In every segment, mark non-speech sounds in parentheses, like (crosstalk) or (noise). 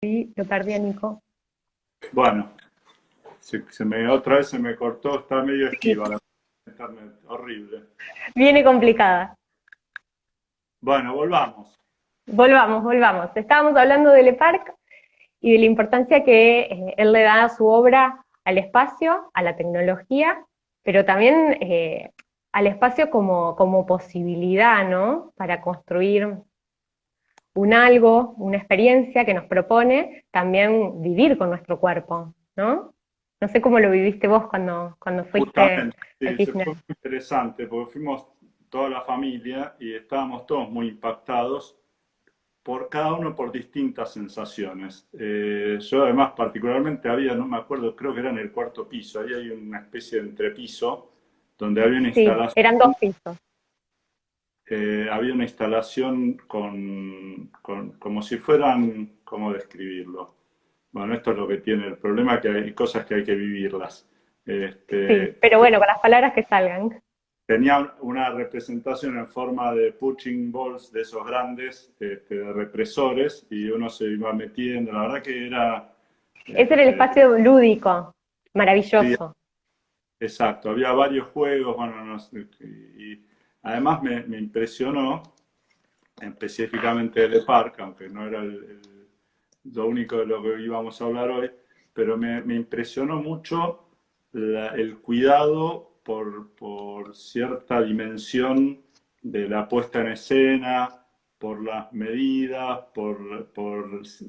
lo perdí a Nico. Bueno, se, me, otra vez se me cortó, está medio esquiva la internet, horrible. Viene complicada. Bueno, volvamos. Volvamos, volvamos. Estábamos hablando de Le Parc y de la importancia que eh, él le da a su obra al espacio, a la tecnología, pero también eh, al espacio como, como posibilidad, ¿no? Para construir un algo, una experiencia que nos propone también vivir con nuestro cuerpo, ¿no? No sé cómo lo viviste vos cuando, cuando fuiste a sí, fue muy interesante, porque fuimos toda la familia y estábamos todos muy impactados por cada uno por distintas sensaciones. Eh, yo además particularmente había, no me acuerdo, creo que era en el cuarto piso, ahí hay una especie de entrepiso donde había una instalación. eran dos pisos. Eh, había una instalación con, como si fueran, ¿cómo describirlo? Bueno, esto es lo que tiene el problema, que hay cosas que hay que vivirlas. Este, sí, pero bueno, con las palabras que salgan. Tenía una representación en forma de punching balls de esos grandes, este, de represores, y uno se iba metiendo. La verdad que era... Ese era el este, espacio lúdico, maravilloso. exacto, había varios juegos, bueno, no sé, y, Además me, impresionó, específicamente de Park, aunque no era lo único de lo que íbamos a hablar hoy, pero me, impresionó mucho el cuidado por, cierta dimensión de la puesta en escena, por las medidas, por,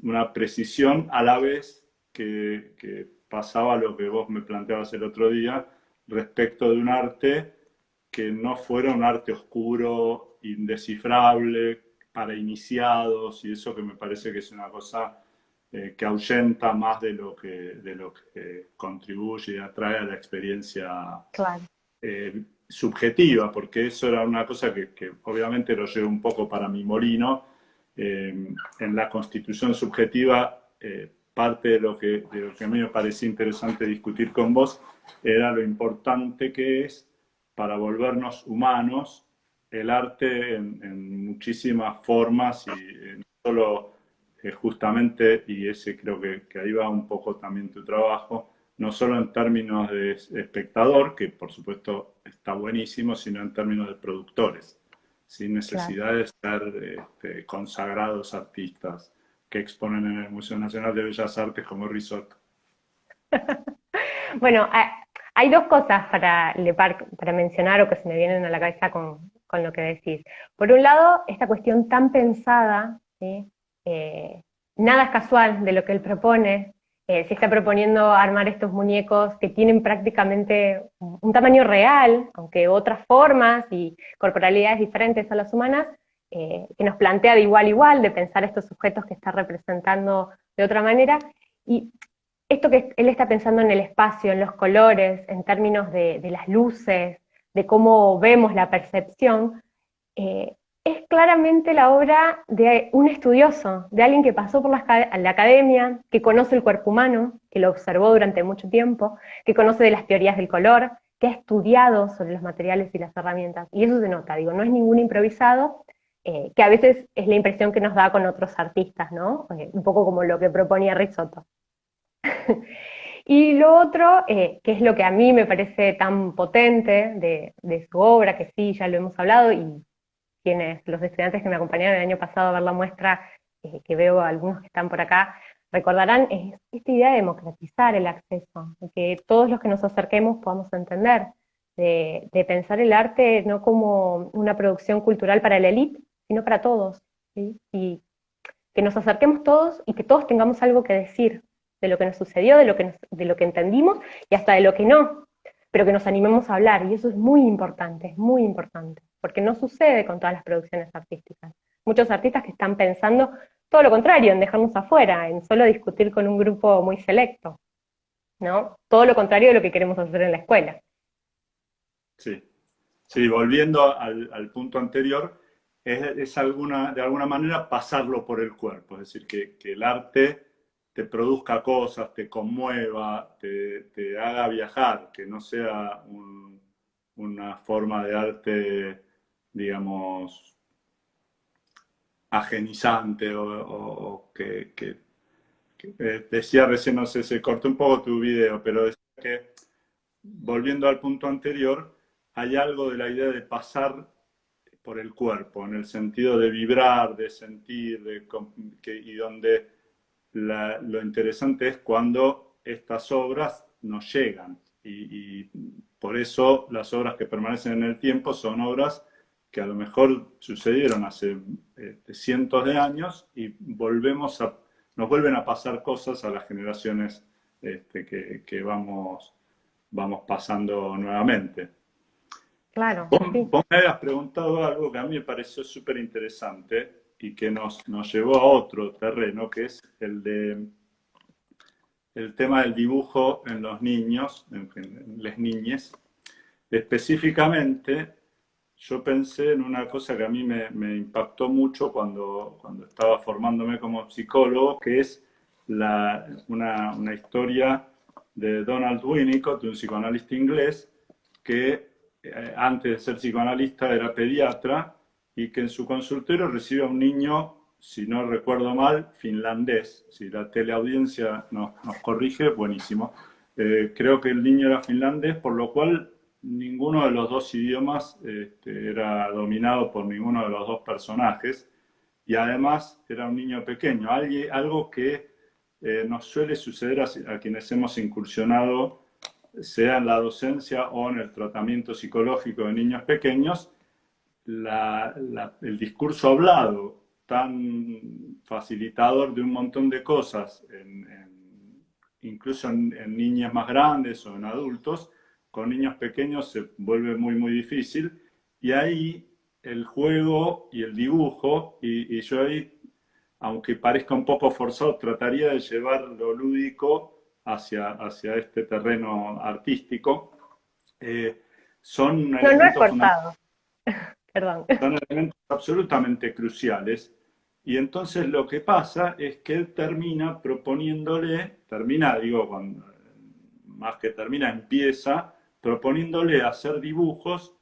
una precisión, a la vez que, que, pasaba lo que vos me planteabas el otro día respecto de un arte que no fuera un arte oscuro, indescifrable, para iniciados, y eso que me parece que es una cosa eh, que ahuyenta más de lo que, de lo que contribuye y atrae a la experiencia eh, subjetiva, porque eso era una cosa que, obviamente lo llevo un poco para mi molino. Eh, en la constitución subjetiva, parte de lo, que, de lo que a mí me parecía interesante discutir con vos era lo importante que es para volvernos humanos el arte en, muchísimas formas y eh, no solo eh, justamente, y ese creo que, ahí va un poco también tu trabajo, no solo en términos de espectador, que por supuesto está buenísimo, sino en términos de productores, sin necesidad de ser este, consagrados artistas que exponen en el Museo Nacional de Bellas Artes como Risotto. (laughs) bueno, hay dos cosas para mencionar o que se me vienen a la cabeza con, lo que decís. Por un lado, esta cuestión tan pensada, eh, nada es casual de lo que él propone, eh, se está proponiendo armar estos muñecos que tienen prácticamente un tamaño real, aunque otras formas y corporalidades diferentes a las humanas, eh, que nos plantea de igual a igual, de pensar estos sujetos que está representando de otra manera, y esto que él está pensando en el espacio, en los colores, en términos de, las luces, de cómo vemos la percepción, eh, es claramente la obra de un estudioso, de alguien que pasó por la, academia, que conoce el cuerpo humano, que lo observó durante mucho tiempo, que conoce de las teorías del color, que ha estudiado sobre los materiales y las herramientas. Y eso se nota, digo, no es ningún improvisado, eh, que a veces es la impresión que nos da con otros artistas, ¿no? Eh, un poco como lo que proponía Risotto. (laughs) y lo otro, eh, que es lo que a mí me parece tan potente de, su obra, que sí, ya lo hemos hablado, y quienes, los estudiantes que me acompañaron el año pasado a ver la muestra, eh, que veo algunos que están por acá, recordarán, es esta idea de democratizar el acceso, de que todos los que nos acerquemos podamos entender, de, pensar el arte no como una producción cultural para la élite, sino para todos, y que nos acerquemos todos y que todos tengamos algo que decir, de lo que nos sucedió, de lo que, de lo que entendimos y hasta de lo que no, pero que nos animemos a hablar, y eso es muy importante, es muy importante, porque no sucede con todas las producciones artísticas. Muchos artistas que están pensando todo lo contrario, en dejarnos afuera, en solo discutir con un grupo muy selecto, ¿no? Todo lo contrario de lo que queremos hacer en la escuela. Sí, sí, volviendo al, punto anterior, es, alguna, de alguna manera pasarlo por el cuerpo, es decir, que el arte te produzca cosas, te conmueva, te, haga viajar, que no sea una forma de arte, digamos, agenizante o, que, eh, decía recién, no sé, se cortó un poco tu video, pero decía que, volviendo al punto anterior, hay algo de la idea de pasar por el cuerpo, en el sentido de vibrar, de sentir, de, y donde lo interesante es cuando estas obras nos llegan. Y, por eso las obras que permanecen en el tiempo son obras que a lo mejor sucedieron hace este, cientos de años y volvemos a, nos vuelven a pasar cosas a las generaciones este, que, vamos, vamos pasando nuevamente. Claro. Vos, me habías preguntado algo que a mí me pareció súper interesante y que nos, nos llevó a otro terreno, que es el de el tema del dibujo en los niños, en, las niñas. Específicamente, yo pensé en una cosa que a mí me, impactó mucho cuando, cuando estaba formándome como psicólogo, que es la, una, una, historia de Donald Winnicott, un psicoanalista inglés, que eh, antes de ser psicoanalista era pediatra y que en su consultorio recibe a un niño, si no recuerdo mal, finlandés. Si la teleaudiencia nos, nos corrige, buenísimo. Eh, creo que el niño era finlandés, por lo cual ninguno de los dos idiomas este, era dominado por ninguno de los dos personajes y además era un niño pequeño, algo que eh, nos suele suceder a, quienes hemos incursionado, sea en la docencia o en el tratamiento psicológico de niños pequeños, el discurso hablado tan facilitador de un montón de cosas, incluso en niñas más grandes o en adultos, con niños pequeños se vuelve muy, muy difícil. Y ahí el juego y el dibujo, y, yo ahí, aunque parezca un poco forzado, trataría de llevar lo lúdico hacia, hacia este terreno artístico. Eh, son no, no es forzado. (laughs) Son elementos absolutamente cruciales. Y entonces lo que pasa es que él termina proponiéndole, termina, digo, más que termina, empieza proponiéndole hacer dibujos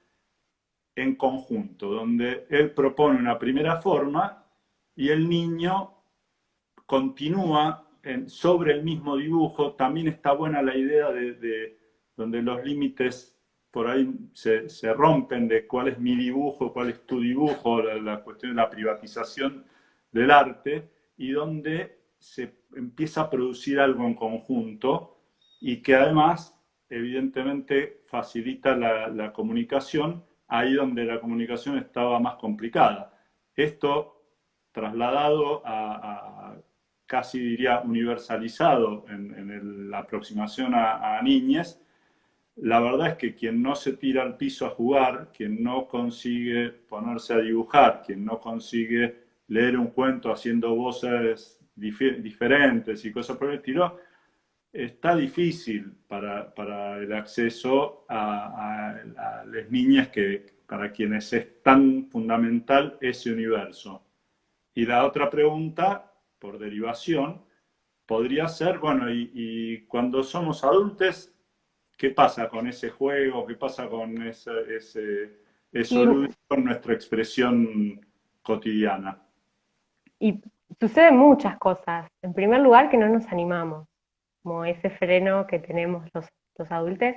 en conjunto, donde él propone una primera forma y el niño continúa sobre el mismo dibujo. También está buena la idea de, donde los límites por ahí se, rompen de cuál es mi dibujo, cuál es tu dibujo, la, la cuestión de la privatización del arte, y donde se empieza a producir algo en conjunto y que además evidentemente facilita la, comunicación ahí donde la comunicación estaba más complicada. Esto trasladado a, casi diría universalizado en, la aproximación a, a niñas, la verdad es que quien no se tira al piso a jugar, quien no consigue ponerse a dibujar, quien no consigue leer un cuento haciendo voces diferentes y cosas por el estilo, está difícil para, para el acceso a, las niñas que, para quienes es tan fundamental ese universo. Y la otra pregunta, por derivación, podría ser, bueno, y, cuando somos adultos, ¿qué pasa con ese juego? ¿Qué pasa con ese, ese eso con nuestra expresión cotidiana? Y suceden muchas cosas. En primer lugar, que no nos animamos como ese freno que tenemos los, adultos,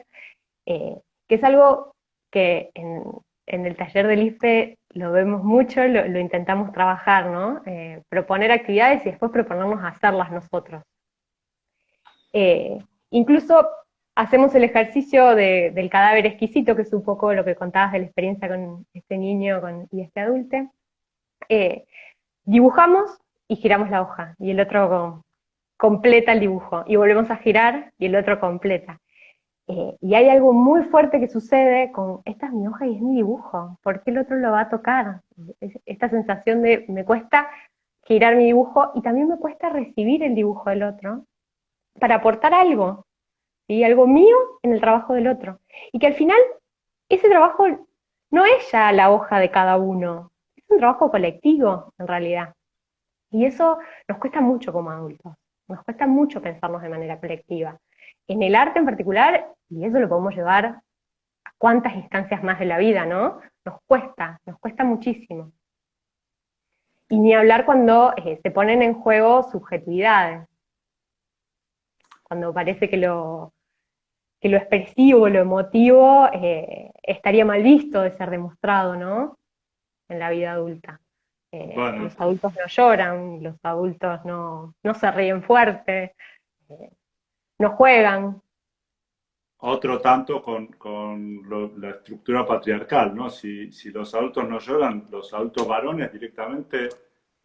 eh, que es algo que en, el taller del IFE lo vemos mucho, lo, intentamos trabajar, ¿no? Eh, proponer actividades y después proponernos hacerlas nosotros. Eh, incluso hacemos el ejercicio del cadáver exquisito, que es un poco lo que contabas de la experiencia con este niño y este adulto. dibujamos y giramos la hoja, y el otro completa el dibujo, y volvemos a girar y el otro completa. Eh, y hay algo muy fuerte que sucede con, esta es mi hoja y es mi dibujo, ¿por qué el otro lo va a tocar? Esta sensación de, me cuesta girar mi dibujo y también me cuesta recibir el dibujo del otro para aportar algo, y algo mío en el trabajo del otro. Y que al final ese trabajo no es ya la hoja de cada uno, es un trabajo colectivo en realidad. Y eso nos cuesta mucho como adultos. Nos cuesta mucho pensarnos de manera colectiva. En el arte en particular, y eso lo podemos llevar a cuántas instancias más de la vida, ¿no? Nos cuesta, nos cuesta muchísimo. Y ni hablar cuando eh, se ponen en juego subjetividades. cuando parece que lo, que lo expresivo, lo emotivo, eh, estaría mal visto de ser demostrado, ¿no? En la vida adulta. Eh, los adultos no lloran, los adultos no, se ríen fuerte, eh, no juegan. Otro tanto con, la estructura patriarcal, ¿no? Si, los adultos no lloran, los adultos varones directamente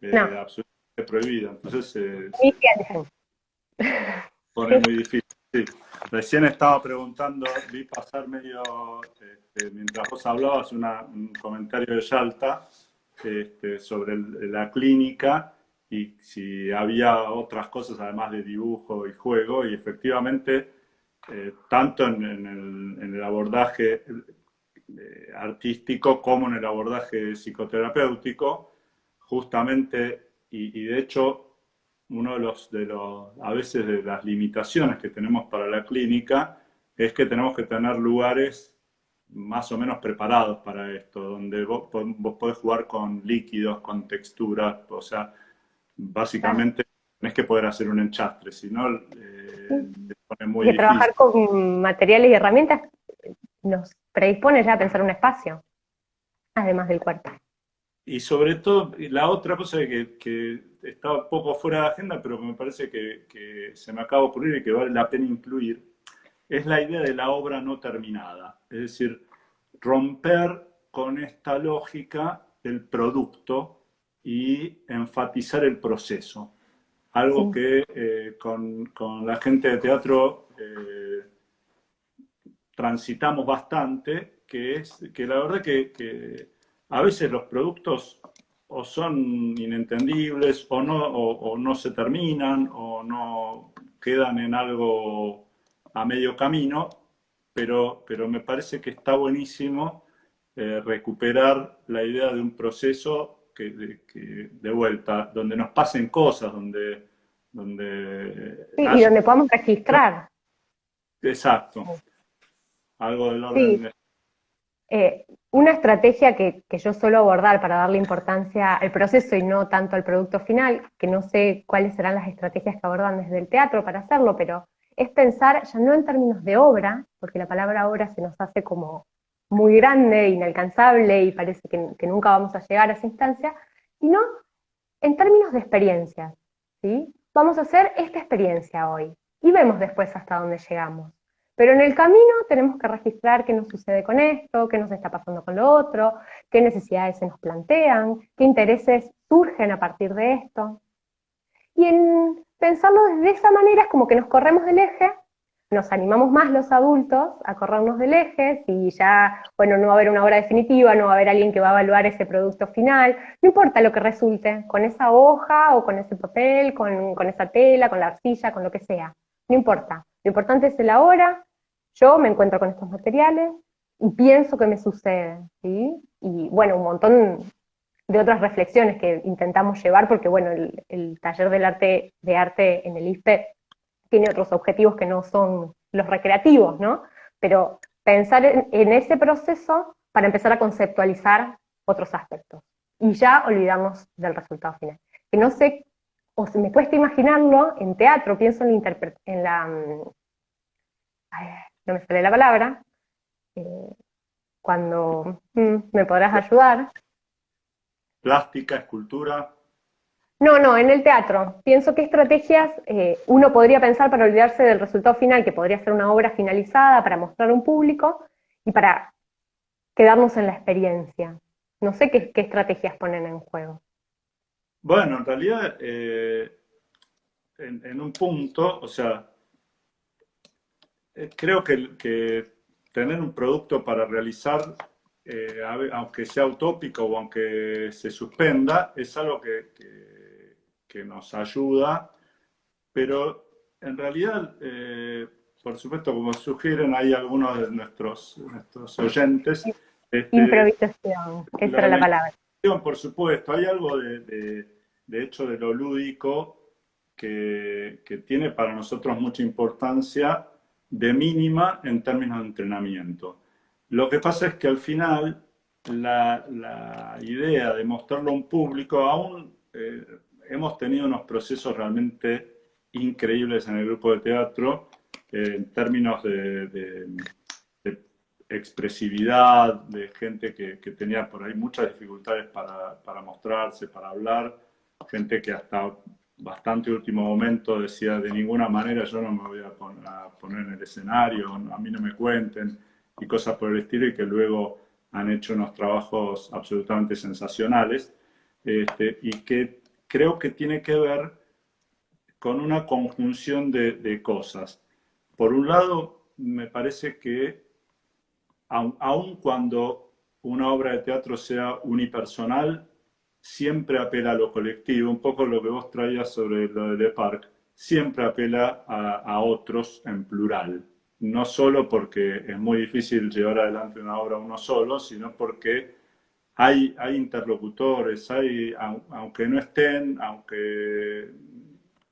absolutamente prohibido. Entonces se pone muy difícil. Recién estaba preguntando, vi pasar medio, este, mientras vos hablabas, un comentario de Yalta este, sobre la clínica y si había otras cosas además de dibujo y juego, y efectivamente, eh, tanto en, el, abordaje eh, artístico como en el abordaje psicoterapéutico, justamente, y de hecho uno de los, de los, a veces de las limitaciones que tenemos para la clínica es que tenemos que tener lugares más o menos preparados para esto, donde vos, vos podés jugar con líquidos, con texturas, o sea, básicamente tenés que poder hacer un enchastre, si no, eh, pone muy y trabajar con materiales y herramientas nos predispone ya a pensar un espacio, además del cuerpo. Y sobre todo, la otra cosa que, que está un poco fuera de agenda, pero me parece que, se me acaba de ocurrir y que vale la pena incluir, es la idea de la obra no terminada. Es decir, romper con esta lógica del producto y enfatizar el proceso. Algo que eh, con, la gente de teatro eh, transitamos bastante, que es que la verdad que a veces los productos o son inentendibles o no, o, no se terminan o no quedan en algo a medio camino, pero, pero me parece que está buenísimo eh, recuperar la idea de un proceso que, de, vuelta, donde nos pasen cosas, donde... donde y donde podamos registrar. Exacto. Algo del orden de eh, una estrategia que, yo suelo abordar para darle importancia al proceso y no tanto al producto final, que no sé cuáles serán las estrategias que abordan desde el teatro para hacerlo, pero es pensar ya no en términos de obra, porque la palabra obra se nos hace como muy grande, inalcanzable y parece que, que nunca vamos a llegar a esa instancia, sino en términos de experiencias. ¿sí? Vamos a hacer esta experiencia hoy y vemos después hasta dónde llegamos. Pero en el camino tenemos que registrar qué nos sucede con esto, qué nos está pasando con lo otro, qué necesidades se nos plantean, qué intereses surgen a partir de esto. Y en pensarlo desde esa manera es como que nos corremos del eje, nos animamos más los adultos a corrernos del eje, y ya, bueno, no va a haber una obra definitiva, no va a haber alguien que va a evaluar ese producto final, no importa lo que resulte, con esa hoja o con ese papel, con, con esa tela, con la arcilla, con lo que sea, no importa. Lo importante es el ahora, yo me encuentro con estos materiales y pienso que me sucede, ¿sí? Y bueno, un montón de otras reflexiones que intentamos llevar, porque bueno, el, taller del arte, de arte en el ISPE tiene otros objetivos que no son los recreativos, ¿no? Pero pensar en, ese proceso para empezar a conceptualizar otros aspectos. Y ya olvidamos del resultado final. Que no sé, o me cuesta imaginarlo en teatro, pienso en la, en la mm, no me sale la palabra, eh, cuando mm, me podrás ayudar. Plástica, escultura. No, no, en el teatro. Pienso que estrategias eh, uno podría pensar para olvidarse del resultado final, que podría ser una obra finalizada para mostrar a un público y para quedarnos en la experiencia. No sé qué, estrategias ponen en juego. Bueno, en realidad, eh, en, un punto, o sea, creo que, tener un producto para realizar, eh, aunque sea utópico o aunque se suspenda, es algo que, que, nos ayuda, pero en realidad, eh, por supuesto, como sugieren, hay algunos de nuestros, nuestros oyentes. Este, improvisación, esa era la palabra. Por supuesto, hay algo de, de, hecho de lo lúdico que, que tiene para nosotros mucha importancia de mínima en términos de entrenamiento. Lo que pasa es que al final la, idea de mostrarlo a un público, aún eh, hemos tenido unos procesos realmente increíbles en el grupo de teatro en términos de, expresividad, de gente que, tenía por ahí muchas dificultades para, para, mostrarse, para hablar, gente que hasta bastante último momento decía de ninguna manera yo no me voy a, poner en el escenario, a mí no me cuenten y cosas por el estilo y que luego han hecho unos trabajos absolutamente sensacionales este, y que creo que tiene que ver con una conjunción de, de cosas. Por un lado, me parece que aun, cuando una obra de teatro sea unipersonal, siempre apela a lo colectivo, un poco lo que vos traías sobre lo de Le Parc, siempre apela a, otros en plural. No solo porque es muy difícil llevar adelante una obra uno solo, sino porque hay, hay interlocutores, hay, aunque no estén, aunque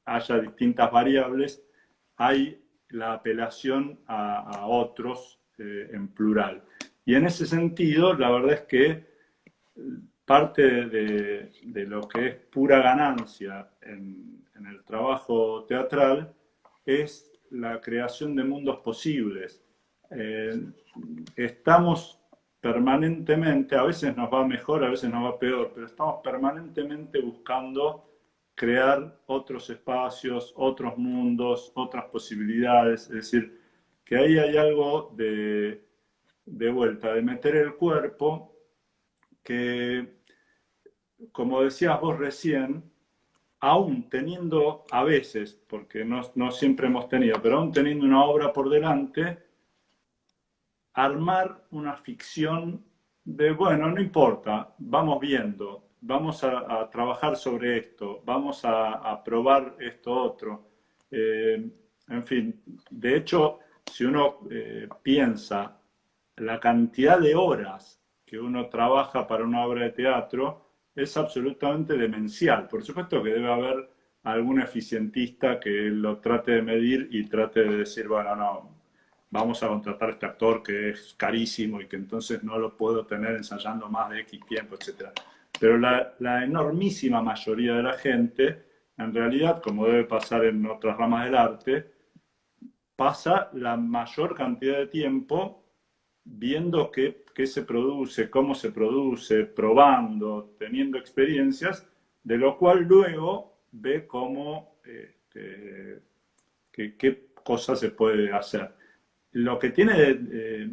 haya distintas variables, hay la apelación a, otros eh, en plural. Y en ese sentido, la verdad es que parte de, lo que es pura ganancia en, el trabajo teatral es la creación de mundos posibles. Eh, estamos permanentemente, a veces nos va mejor, a veces nos va peor, pero estamos permanentemente buscando crear otros espacios, otros mundos, otras posibilidades. Es decir, que ahí hay algo de, de vuelta, de meter el cuerpo que, como decías vos recién, aún teniendo a veces, porque no, no siempre hemos tenido, pero aún teniendo una obra por delante, armar una ficción de, bueno, no importa, vamos viendo, vamos a, trabajar sobre esto, vamos a, probar esto otro. Eh, en fin, de hecho, si uno eh, piensa la cantidad de horas que uno trabaja para una obra de teatro, es absolutamente demencial. Por supuesto que debe haber algún eficientista que lo trate de medir y trate de decir, bueno, no, vamos a contratar a este actor que es carísimo y que entonces no lo puedo tener ensayando más de X tiempo, etcétera. Pero la, enormísima mayoría de la gente, en realidad, como debe pasar en otras ramas del arte, pasa la mayor cantidad de tiempo viendo qué, se produce, cómo se produce, probando, teniendo experiencias, de lo cual luego ve cómo, este, qué cosas se puede hacer. Lo que tiene de,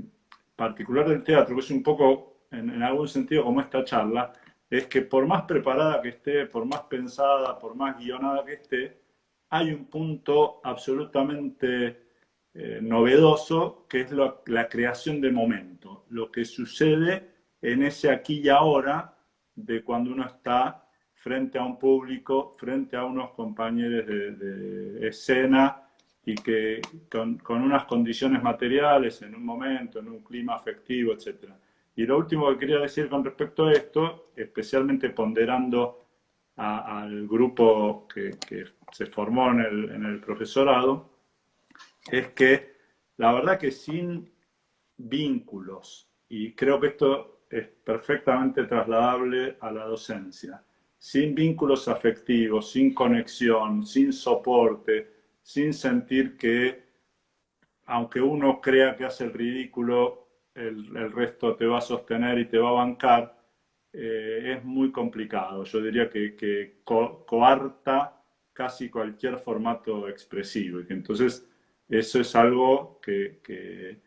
particular del teatro, que es un poco, en algún sentido, como esta charla, es que por más preparada que esté, por más pensada, por más guionada que esté, hay un punto absolutamente eh, novedoso que es la creación de momento, lo que sucede en ese aquí y ahora de cuando uno está frente a un público, frente a unos compañeros de, escena y que con, unas condiciones materiales, en un momento, en un clima afectivo, etcétera. Y lo último que quería decir con respecto a esto, especialmente ponderando al grupo que, se formó en el, profesorado, es que la verdad que sin vínculos, y creo que esto es perfectamente trasladable a la docencia, sin vínculos afectivos, sin conexión, sin soporte, sin sentir que, aunque uno crea que hace el ridículo, el, resto te va a sostener y te va a bancar, eh, es muy complicado. Yo diría que, coarta casi cualquier formato expresivo. Entonces eso es algo que,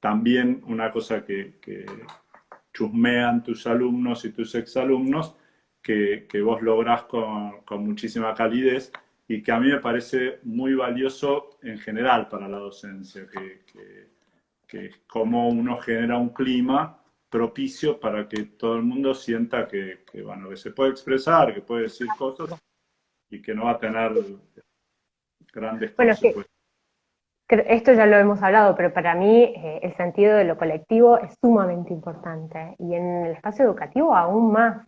también una cosa que, chusmean tus alumnos y tus exalumnos, que, que vos lográs con, con muchísima calidez y que a mí me parece muy valioso en general para la docencia, que, que es cómo uno genera un clima propicio para que todo el mundo sienta que, bueno, que se puede expresar, que puede decir cosas y que no va a tener grandes bueno, esto ya lo hemos hablado, pero para mí eh, el sentido de lo colectivo es sumamente importante y en el espacio educativo aún más.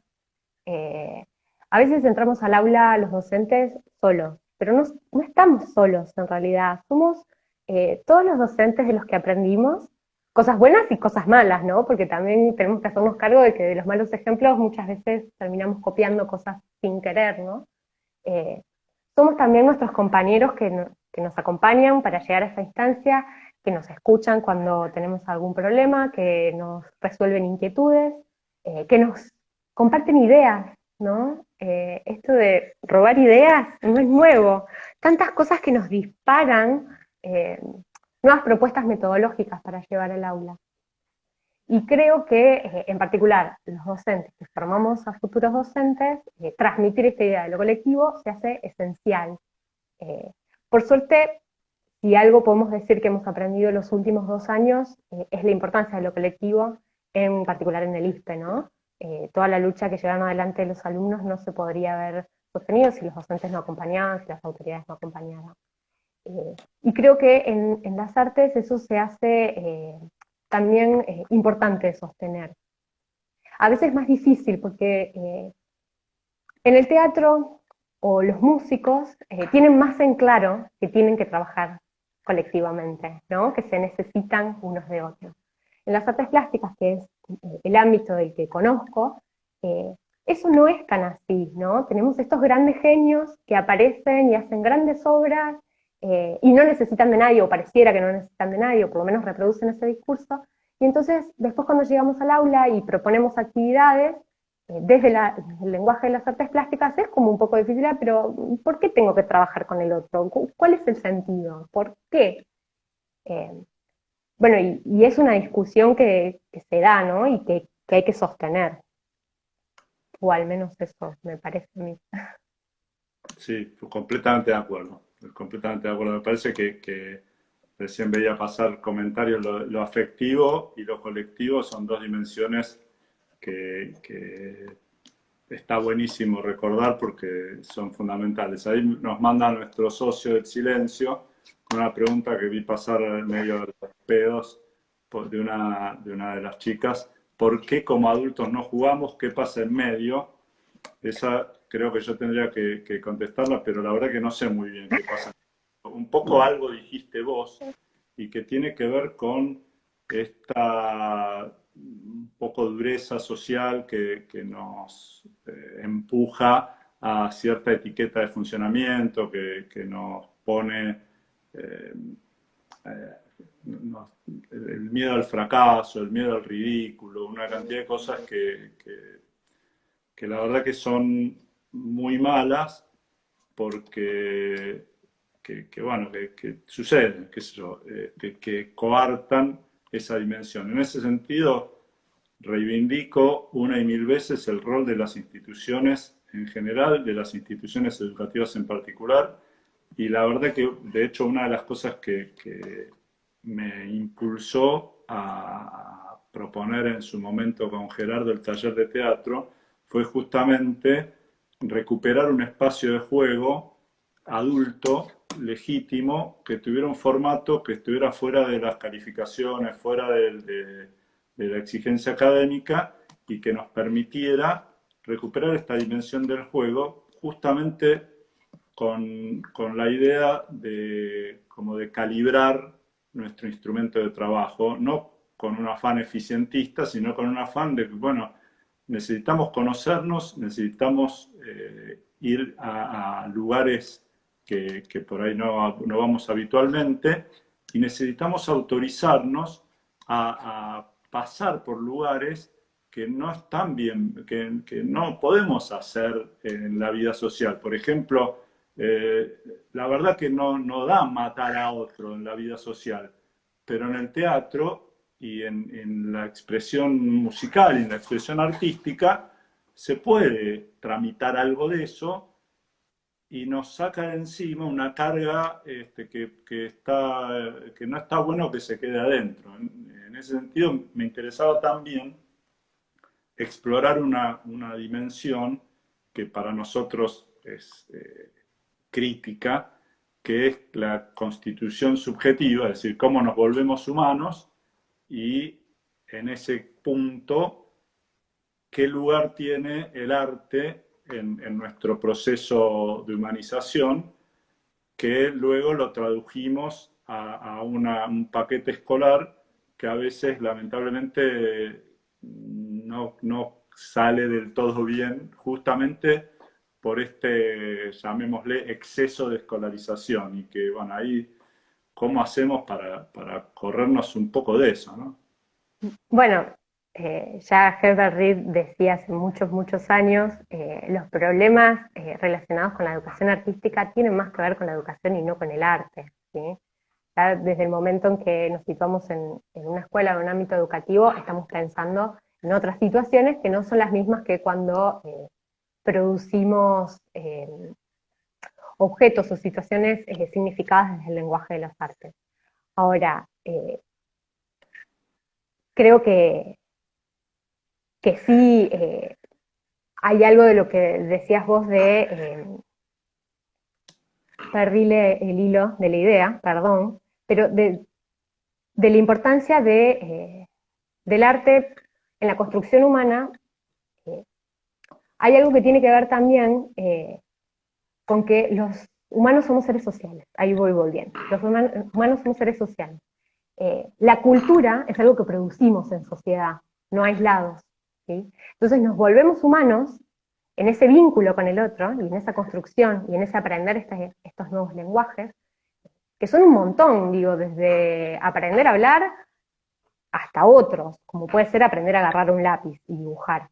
Eh, a veces entramos al aula los docentes solos, pero no, no estamos solos en realidad, somos eh, todos los docentes de los que aprendimos, cosas buenas y cosas malas, ¿no? Porque también tenemos que hacernos cargo de que de los malos ejemplos muchas veces terminamos copiando cosas sin querer, ¿no? Somos también nuestros compañeros que, nos acompañan para llegar a esa instancia, que nos escuchan cuando tenemos algún problema, que nos resuelven inquietudes, eh, que nos comparten ideas, ¿no? Eh, esto de robar ideas no es nuevo. Tantas cosas que nos disparan eh, nuevas propuestas metodológicas para llevar al aula. Y creo que, en particular, los docentes que formamos a futuros docentes, transmitir esta idea de lo colectivo se hace esencial. Por suerte, si algo podemos decir que hemos aprendido en los últimos dos años, es la importancia de lo colectivo, en particular en el ISPE, ¿no? toda la lucha que llevaron adelante los alumnos no se podría haber sostenido si los docentes no acompañaban, si las autoridades no acompañaban. y creo que en, las artes eso se hace también eh, importante sostener. A veces más difícil porque eh, en el teatro o los músicos eh, tienen más en claro que tienen que trabajar colectivamente, ¿no? que se necesitan unos de otros. En las artes plásticas, que es el ámbito del que conozco, eso no es tan así, ¿no? Tenemos estos grandes genios que aparecen y hacen grandes obras eh, y no necesitan de nadie, o pareciera que no necesitan de nadie, o por lo menos reproducen ese discurso, y entonces después cuando llegamos al aula y proponemos actividades, eh, desde, el lenguaje de las artes plásticas es como un poco difícil, ah, pero ¿por qué tengo que trabajar con el otro? ¿Cuál es el sentido? ¿Por qué? Eh, bueno, y, es una discusión que, se da, ¿no? Y que, que hay que sostener. O al menos eso me parece a mí. Sí, completamente de acuerdo completamente de acuerdo. Me parece que, recién veía pasar comentarios, lo, afectivo y lo colectivo son dos dimensiones que, está buenísimo recordar porque son fundamentales. Ahí nos manda nuestro socio del silencio una pregunta que vi pasar en medio de los pedos de una, de las chicas. ¿Por qué como adultos no jugamos? ¿Qué pasa en medio? Esa creo que yo tendría que, contestarla, pero la verdad que no sé muy bien qué pasa. Un poco algo dijiste vos y que tiene que ver con esta un poco dureza social que, nos eh, empuja a cierta etiqueta de funcionamiento, que, nos pone eh, eh, el miedo al fracaso, el miedo al ridículo, una cantidad de cosas que, que la verdad que son muy malas porque, que, bueno, que, suceden, qué sé yo, este, que coartan esa dimensión. En ese sentido, reivindico una y mil veces el rol de las instituciones en general, de las instituciones educativas en particular, y la verdad que, de hecho, una de las cosas que, que me impulsó a proponer en su momento con Gerardo el taller de teatro fue justamente recuperar un espacio de juego adulto, legítimo, que tuviera un formato que estuviera fuera de las calificaciones, fuera de, la exigencia académica y que nos permitiera recuperar esta dimensión del juego justamente con, la idea de, como de calibrar nuestro instrumento de trabajo, no con un afán eficientista, sino con un afán de, bueno, necesitamos conocernos, necesitamos eh, ir a, lugares que, por ahí no, vamos habitualmente y necesitamos autorizarnos a, pasar por lugares que no están bien, que, no podemos hacer en la vida social. Por ejemplo, eh, la verdad que no, no da matar a otro en la vida social, pero en el teatro y en, la expresión musical en la expresión artística, se puede tramitar algo de eso y nos saca de encima una carga este, que, está, que no está bueno que se quede adentro. En, ese sentido, me interesaba también explorar una, dimensión que para nosotros es eh, crítica, que es la constitución subjetiva, es decir, cómo nos volvemos humanos y en ese punto, ¿qué lugar tiene el arte en, nuestro proceso de humanización? Que luego lo tradujimos a, un paquete escolar que a veces lamentablemente no, no sale del todo bien, justamente por este, llamémosle, exceso de escolarización y que, bueno, ahí, ¿cómo hacemos para, para corrernos un poco de eso, no? Bueno, eh, ya Herbert Reed decía hace muchos, muchos años, eh, los problemas eh, relacionados con la educación artística tienen más que ver con la educación y no con el arte. Desde el momento en que nos situamos en, una escuela o en un ámbito educativo, estamos pensando en otras situaciones que no son las mismas que cuando producimos objetos o situaciones significadas desde el lenguaje de las artes. Ahora, creo que que sí eh, hay algo de lo que decías vos de eh, el hilo de la idea, perdón, pero de, la importancia de, eh, del arte en la construcción humana, eh, hay algo que tiene que ver también con que los humanos somos seres sociales, ahí voy volviendo, los humanos somos seres sociales. la cultura es algo que producimos en sociedad, no aislados. Entonces nos volvemos humanos en ese vínculo con el otro, y en esa construcción, y en ese aprender estos nuevos lenguajes, que son un montón, digo, desde aprender a hablar hasta otros, como puede ser aprender a agarrar un lápiz y dibujar.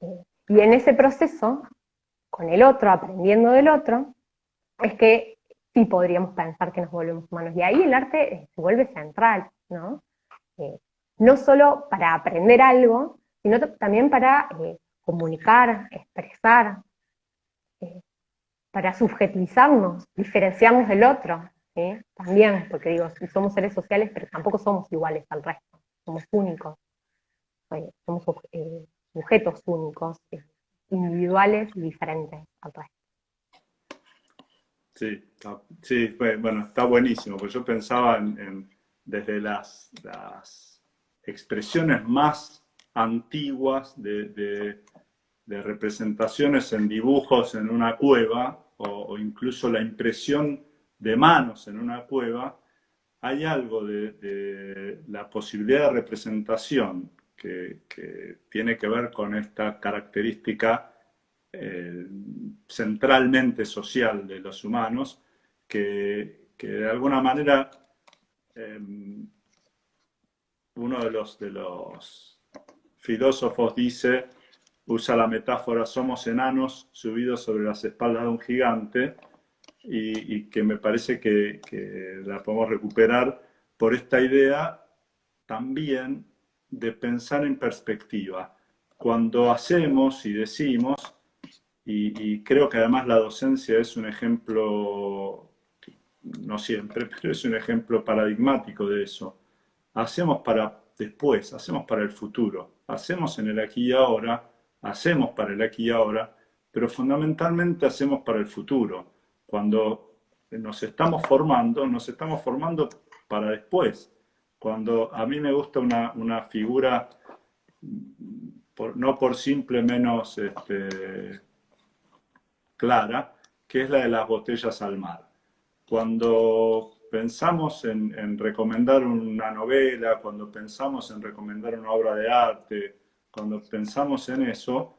Eh, y en ese proceso, con el otro, aprendiendo del otro, es que sí podríamos pensar que nos volvemos humanos. Y ahí el arte se vuelve central, ¿no? Eh, no solo para aprender algo, sino también para eh, comunicar, expresar, eh, para subjetivizarnos, diferenciarnos del otro, también, porque digo, somos seres sociales, pero tampoco somos iguales al resto, somos únicos, eh, somos sujetos únicos, individuales y diferentes al resto. Sí, sí, bueno, está buenísimo, porque yo pensaba en, desde las expresiones más antiguas de, representaciones en dibujos en una cueva o, incluso la impresión de manos en una cueva, hay algo de, la posibilidad de representación que, tiene que ver con esta característica eh, centralmente social de los humanos, que, de alguna manera eh, uno de los, de los filósofos dice, usa la metáfora, somos enanos subidos sobre las espaldas de un gigante, y, que me parece que, la podemos recuperar por esta idea también de pensar en perspectiva. Cuando hacemos y decimos, y, creo que además la docencia es un ejemplo, no siempre, (laughs) pero es un ejemplo paradigmático de eso. Hacemos para después, hacemos para el futuro hacemos en el aquí y ahora, hacemos para el aquí y ahora, pero fundamentalmente hacemos para el futuro. Cuando nos estamos formando, nos estamos formando para después. Cuando a mí me gusta una, figura, no por simple menos este, clara, que es la de las botellas al mar. Cuando pensamos en, recomendar una novela, cuando pensamos en recomendar una obra de arte, cuando pensamos en eso,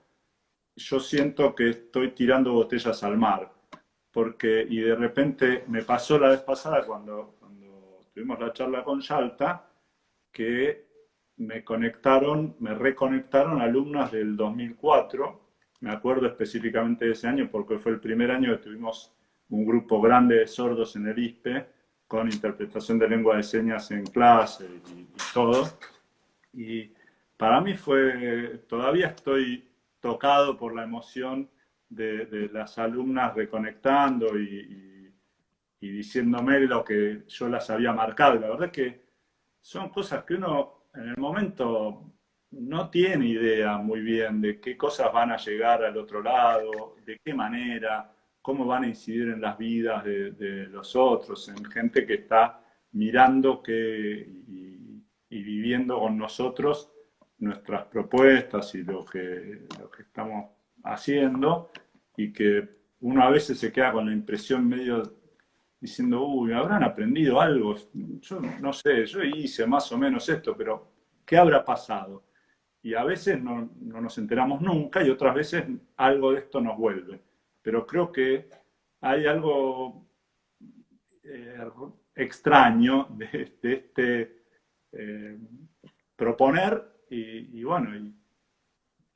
yo siento que estoy tirando botellas al mar. Porque, y de repente me pasó la vez pasada cuando, cuando tuvimos la charla con Yalta, que me conectaron, me reconectaron alumnas del 2004. Me acuerdo específicamente de ese año porque fue el primer año que tuvimos un grupo grande de sordos en el ISPE con interpretación de lengua de señas en clase y, todo. Y para mí fue, todavía estoy tocado por la emoción de, las alumnas reconectando y, diciéndome lo que yo las había marcado. La verdad es que son cosas que uno en el momento no tiene idea muy bien de qué cosas van a llegar al otro lado, de qué manera cómo van a incidir en las vidas de, los otros, en gente que está mirando y, viviendo con nosotros nuestras propuestas y lo que, lo que estamos haciendo, y que uno a veces se queda con la impresión medio diciendo, uy, habrán aprendido algo, yo no sé, yo hice más o menos esto, pero ¿qué habrá pasado? y a veces no, nos enteramos nunca y otras veces algo de esto nos vuelve. Pero creo que hay algo eh, extraño de, este eh, proponer y, bueno, y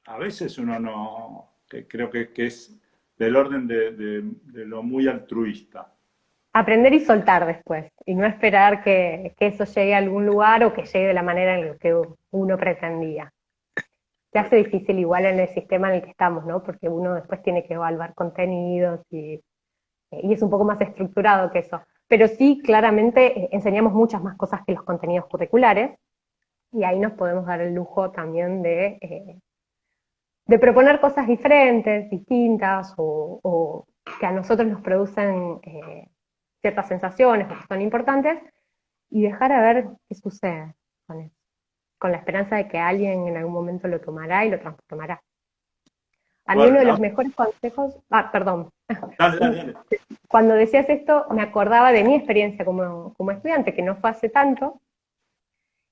a veces uno no, creo que, es del orden de lo muy altruista aprender y soltar después, y no esperar que, eso llegue a algún lugar o que llegue de la manera en la que uno pretendía. Se hace difícil igual en el sistema en el que estamos, ¿no? Porque uno después tiene que evaluar contenidos y, y es un poco más estructurado que eso. Pero sí, claramente eh, enseñamos muchas más cosas que los contenidos curriculares, y ahí nos podemos dar el lujo también de, eh, proponer cosas diferentes, distintas, o, que a nosotros nos producen eh, ciertas sensaciones que son importantes y dejar a ver qué sucede con eso, con la esperanza de que alguien en algún momento lo tomará y lo transformará. A mí uno de los mejores consejos, ah, perdón, cuando decías esto me acordaba de mi experiencia como, estudiante, que no fue hace tanto,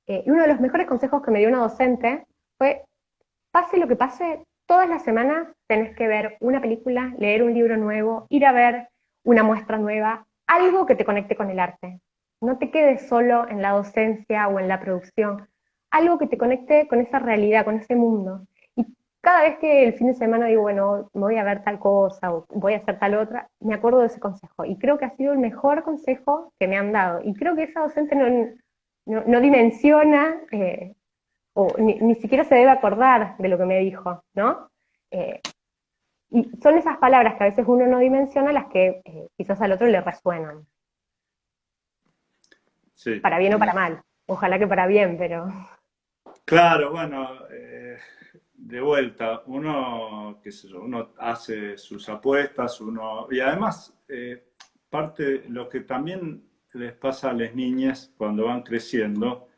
eh, y uno de los mejores consejos que me dio una docente fue, pase lo que pase, todas las semanas tenés que ver una película, leer un libro nuevo, ir a ver una muestra nueva, algo que te conecte con el arte. No te quedes solo en la docencia o en la producción, algo que te conecte con esa realidad, con ese mundo. Y cada vez que el fin de semana digo, bueno, me voy a ver tal cosa o voy a hacer tal otra, me acuerdo de ese consejo. Y creo que ha sido el mejor consejo que me han dado. Y creo que esa docente no, no, dimensiona eh, o ni, siquiera se debe acordar de lo que me dijo, ¿no? Eh, y son esas palabras que a veces uno no dimensiona las que eh, quizás al otro le resuenan. Sí. Para bien o para mal. Ojalá que para bien, pero... Claro, bueno, eh, de vuelta, uno, qué sé yo, uno hace sus apuestas, uno... Y además, eh, parte lo que también les pasa a las niñas cuando van creciendo,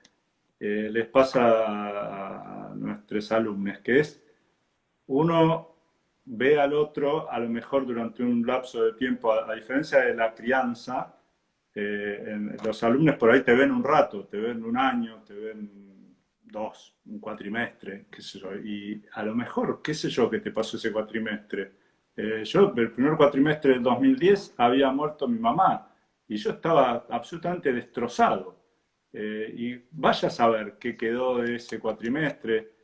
les pasa a nuestros alumnos, que es uno ve al otro a lo mejor durante un lapso de tiempo, a, diferencia de la crianza, eh, los alumnos por ahí te ven un rato, te ven un año, te ven dos, un cuatrimestre, qué sé yo, y a lo mejor, qué sé yo, qué te pasó ese cuatrimestre. Eh, yo, el primer cuatrimestre del 2010, había muerto mi mamá, y yo estaba absolutamente destrozado. Eh, y vaya a saber qué quedó de ese cuatrimestre.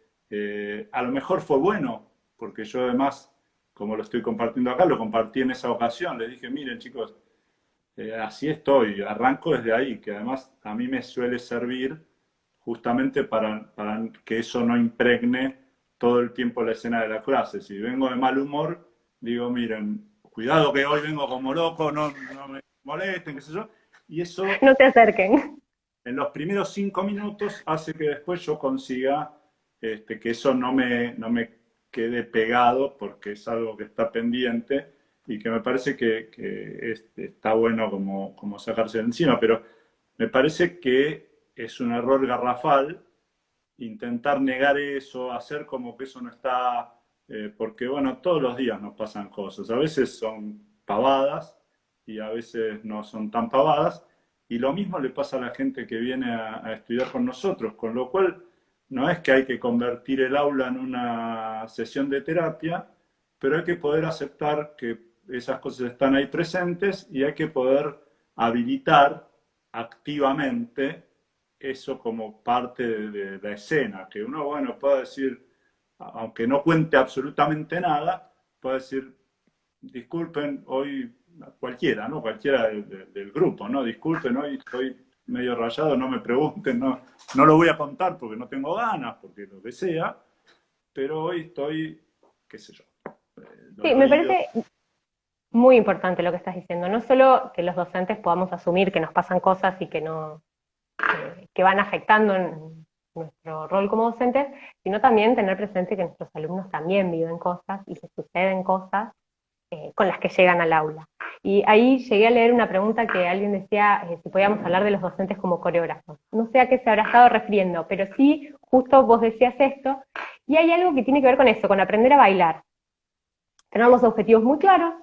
a lo mejor fue bueno, porque yo además como lo estoy compartiendo acá, lo compartí en esa ocasión. Les dije, miren chicos, eh, así estoy, arranco desde ahí, que además a mí me suele servir justamente para, que eso no impregne todo el tiempo la escena de la clase. Si vengo de mal humor, digo, miren, cuidado que hoy vengo como loco, no, me molesten, qué sé yo. Y eso... No te acerquen. En los primeros cinco minutos hace que después yo consiga este, que eso no me, no me quede pegado porque es algo que está pendiente y que me parece que, está bueno como, como sacarse de encima, pero me parece que es un error garrafal intentar negar eso, hacer como que eso no está, eh, porque bueno, todos los días nos pasan cosas, a veces son pavadas y a veces no son tan pavadas, y lo mismo le pasa a la gente que viene a estudiar con nosotros, con lo cual no es que hay que convertir el aula en una sesión de terapia, pero hay que poder aceptar que esas cosas están ahí presentes y hay que poder habilitar activamente eso como parte de, la escena, que uno, bueno, puede decir, aunque no cuente absolutamente nada, puede decir, disculpen, hoy cualquiera, ¿no? Cualquiera del grupo, ¿no? Disculpen, hoy estoy medio rayado, no me pregunten, no, no lo voy a contar porque no tengo ganas, porque lo que sea, pero hoy estoy, qué sé yo. Eh, sí, me parece muy importante lo que estás diciendo, no solo que los docentes podamos asumir que nos pasan cosas y que no que van afectando nuestro rol como docentes, sino también tener presente que nuestros alumnos también viven cosas y que suceden cosas eh, con las que llegan al aula. Y ahí llegué a leer una pregunta que alguien decía eh, si podíamos hablar de los docentes como coreógrafos. No sé a qué se habrá estado refiriendo, pero sí, justo vos decías esto, y hay algo que tiene que ver con eso, con aprender a bailar. Tener los objetivos muy claros,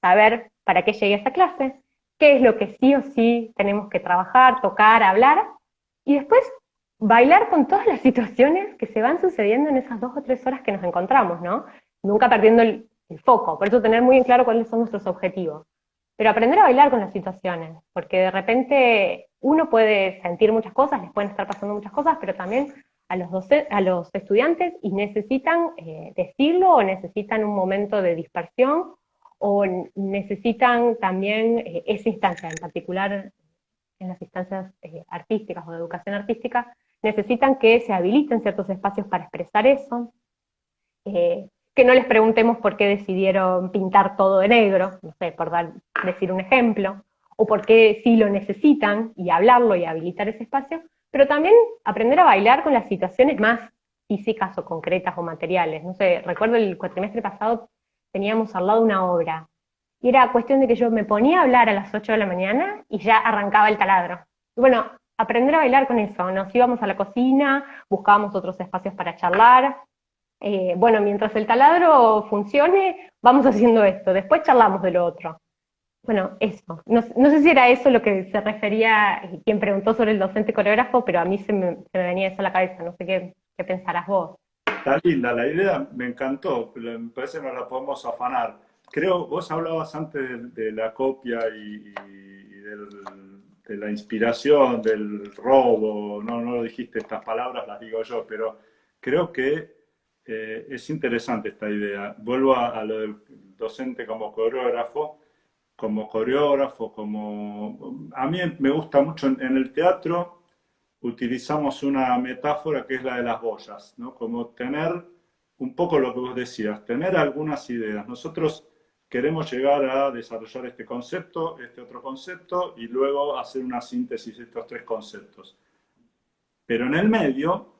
saber para qué llegué a esa clase, qué es lo que sí o sí tenemos que trabajar, tocar, hablar, y después bailar con todas las situaciones que se van sucediendo en esas dos o tres horas que nos encontramos, ¿no? Nunca perdiendo el, foco, por eso tener muy en claro cuáles son nuestros objetivos. Pero aprender a bailar con las situaciones, porque de repente uno puede sentir muchas cosas, les pueden estar pasando muchas cosas, pero también a los, estudiantes y necesitan eh, decirlo o necesitan un momento de dispersión o necesitan también eh, esa instancia, en particular en las instancias eh, artísticas o de educación artística, necesitan que se habiliten ciertos espacios para expresar eso, que no les preguntemos por qué decidieron pintar todo de negro, no sé, por dar, decir un ejemplo, o por qué sí lo necesitan, y hablarlo y habilitar ese espacio, pero también aprender a bailar con las situaciones más físicas o concretas o materiales. No sé, recuerdo el cuatrimestre pasado teníamos al lado una obra, y era cuestión de que yo me ponía a hablar a las 8 de la mañana y ya arrancaba el taladro. Y bueno, aprender a bailar con eso, nos íbamos a la cocina, buscábamos otros espacios para charlar, eh, bueno, mientras el taladro funcione, vamos (laughs) haciendo esto, después charlamos de lo otro. Bueno, eso. No, sé si era eso lo que se refería quien preguntó sobre el docente coreógrafo, pero a mí se me, venía eso a la cabeza, no sé qué, qué pensarás vos. Está linda, la idea me encantó, me parece que nos la podemos afanar. Creo, vos hablabas antes de, la copia y, de la inspiración, del robo, no, no lo dijiste estas palabras, las digo yo, pero creo que eh, es interesante esta idea. Vuelvo a, lo del docente como coreógrafo, como coreógrafo, como... A mí me gusta mucho en, el teatro, utilizamos una metáfora que es la de las boyas, ¿no? Como tener un poco lo que vos decías, tener algunas ideas. Nosotros queremos llegar a desarrollar este concepto, este otro concepto, y luego hacer una síntesis de estos tres conceptos. Pero en el medio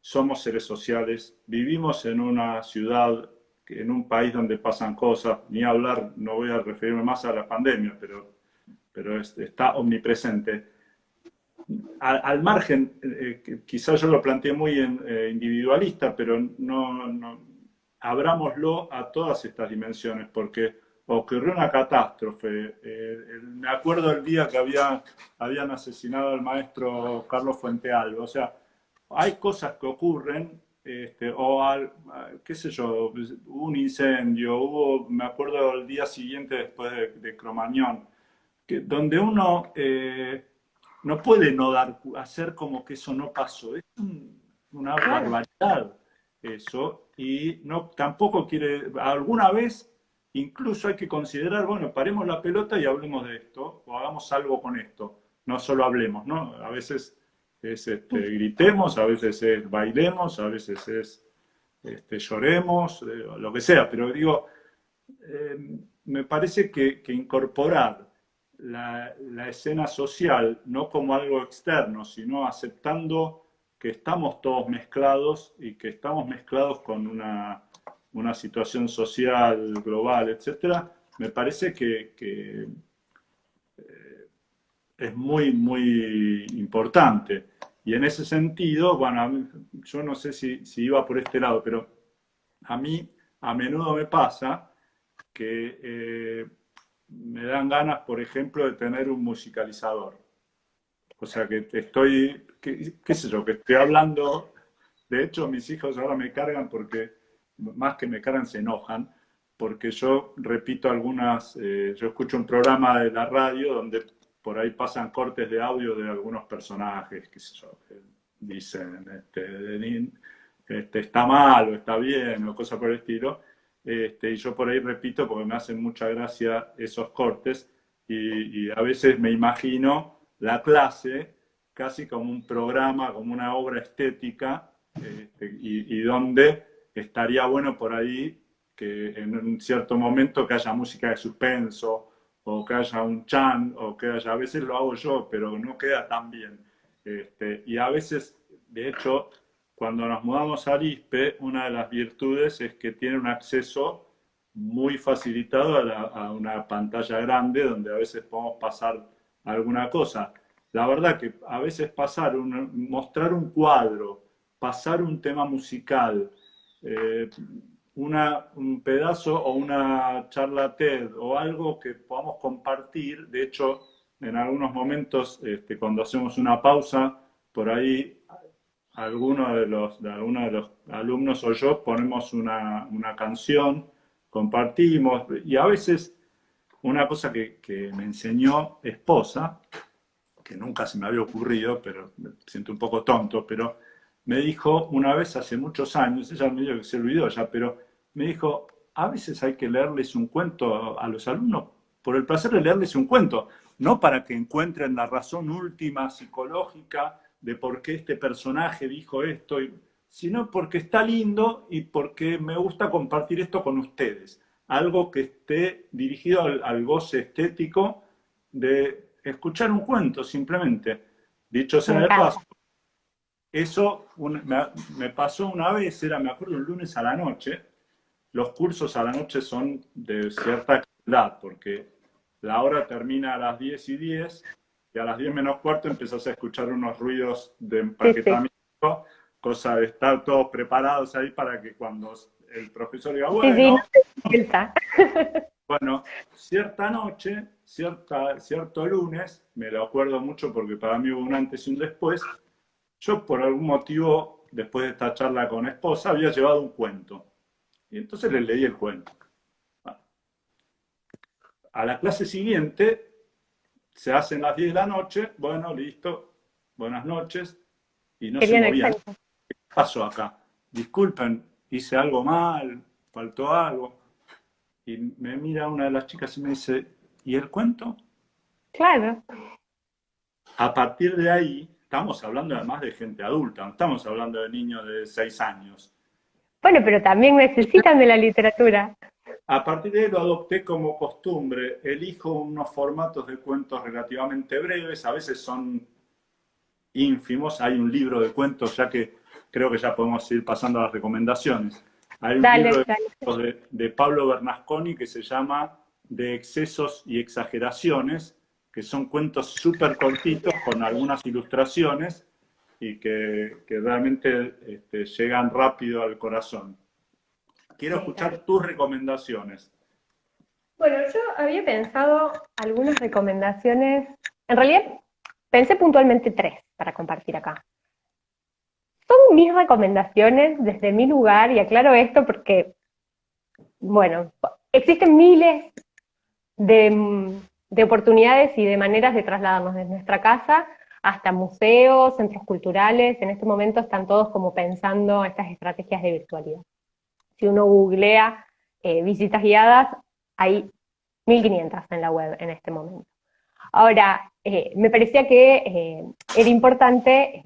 somos seres sociales, vivimos en una ciudad, en un país donde pasan cosas, ni hablar, no voy a referirme más a la pandemia, pero, pero está omnipresente. Al, margen, eh, quizás yo lo planteé muy eh, individualista, pero no, no, abrámoslo a todas estas dimensiones, porque ocurrió una catástrofe. Eh, me acuerdo el día que había, habían asesinado al maestro Carlos Fuentealba, o sea, hay cosas que ocurren, este, o qué sé yo, hubo un incendio, hubo, me acuerdo el día siguiente después de, Cromañón, que, donde uno no puede no dar, hacer como que eso no pasó, es una barbaridad eso, y no, tampoco quiere, alguna vez incluso hay que considerar, bueno, paremos la pelota y hablemos de esto, o hagamos algo con esto, no solo hablemos, ¿no? A veces es este, gritemos, a veces es bailemos, a veces es este, lloremos, eh, lo que sea, pero digo, eh, me parece que, incorporar la, escena social no como algo externo, sino aceptando que estamos todos mezclados y que estamos mezclados con una, situación social global, etcétera, me parece que, que es muy, muy importante. Y en ese sentido, bueno, yo no sé si, si, iba por este lado, pero a mí a menudo me pasa que eh, me dan ganas, por ejemplo, de tener un musicalizador. O sea, que estoy, qué sé yo, que estoy hablando, de hecho mis hijos ahora me cargan porque, más que me cargan, se enojan, porque yo repito algunas, eh, yo escucho un programa de la radio donde por ahí pasan cortes de audio de algunos personajes, que dicen, este, este, está mal o está bien o cosas por el estilo. Este, y yo por ahí repito porque me hacen mucha gracia esos cortes y, a veces me imagino la clase casi como un programa, como una obra estética este, y, donde estaría bueno por ahí que en un cierto momento que haya música de suspenso o que haya un chan, o que haya, a veces lo hago yo, pero no queda tan bien. Este, y a veces, de hecho, cuando nos mudamos a Arispe, una de las virtudes es que tiene un acceso muy facilitado a, una pantalla grande donde a veces podemos pasar alguna cosa. La verdad que a veces pasar, mostrar un cuadro, pasar un tema musical, eh, un pedazo o una charla TED o algo que podamos compartir. De hecho, en algunos momentos, este, cuando hacemos una pausa, por ahí alguno de los, de alguno de los alumnos o yo ponemos una, una canción, compartimos, y a veces una cosa que, que, me enseñó esposa, que nunca se me había ocurrido, pero me siento un poco tonto, pero me dijo una vez hace muchos años, ella me dijo que se olvidó ya, pero me dijo, a veces hay que leerles un cuento a los alumnos por el placer de leerles un cuento, no para que encuentren la razón última psicológica de por qué este personaje dijo esto, sino porque está lindo y porque me gusta compartir esto con ustedes. Algo que esté dirigido al, goce estético de escuchar un cuento, simplemente. Dicho sea de paso, eso me, pasó una vez, era, me acuerdo, un lunes a la noche. Los cursos a la noche son de cierta calidad, porque la hora termina a las 10 y 10 y a las 10 menos cuarto empezás a escuchar unos ruidos de empaquetamiento, cosa de estar todos preparados ahí para que cuando el profesor diga, bueno, (laughs) bueno, cierta noche, cierta, cierto lunes, me lo acuerdo mucho porque para mí hubo un antes y un después, yo por algún motivo, después de esta charla con esposa, había llevado un cuento. Y entonces le leí el cuento. A la clase siguiente se hacen las 10 de la noche, bueno, listo, buenas noches, y no se movía. ¿Qué pasó acá? Disculpen, hice algo mal, faltó algo. Y me mira una de las chicas y me dice, ¿y el cuento? Claro. A partir de ahí, estamos hablando además de gente adulta, no estamos hablando de niños de 6 años. Bueno, pero también necesitan de la literatura. A partir de ahí lo adopté como costumbre. Elijo unos formatos de cuentos relativamente breves, a veces son ínfimos. Hay un libro de cuentos, ya que creo que ya podemos ir pasando a las recomendaciones. Hay un libro de, de, Pablo Bernasconi que se llama De excesos y exageraciones, que son cuentos súper cortitos con algunas ilustraciones y que, que realmente este, llegan rápido al corazón. Quiero escuchar tus recomendaciones. Bueno, yo había pensado algunas recomendaciones, en realidad pensé puntualmente tres para compartir acá. Son mis recomendaciones desde mi lugar, y aclaro esto porque, bueno, existen miles de, de oportunidades y de maneras de trasladarnos desde nuestra casa hasta museos, centros culturales, en este momento están todos como pensando estas estrategias de virtualidad si uno googlea eh, visitas guiadas, hay 1500 en la web en este momento. Ahora, eh, me parecía que eh, era importante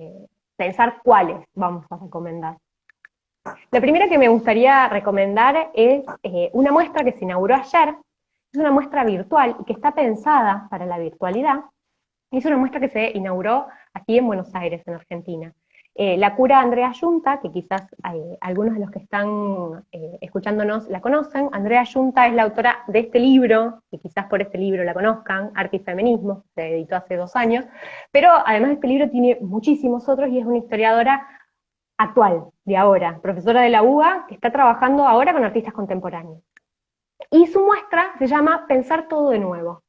pensar cuáles vamos a recomendar. La primera que me gustaría recomendar es una muestra que se inauguró ayer, es una muestra virtual y que está pensada para la virtualidad, es una muestra que se inauguró aquí en Buenos Aires, en Argentina. Eh, la cura Andrea Yunta, que quizás eh, algunos de los que están eh, escuchándonos la conocen, Andrea Yunta es la autora de este libro, que quizás por este libro la conozcan, Arte y Feminismo, se editó hace dos años, pero además de este libro tiene muchísimos otros y es una historiadora actual, de ahora, profesora de la UBA, que está trabajando ahora con artistas contemporáneos. Y su muestra se llama Pensar todo de nuevo,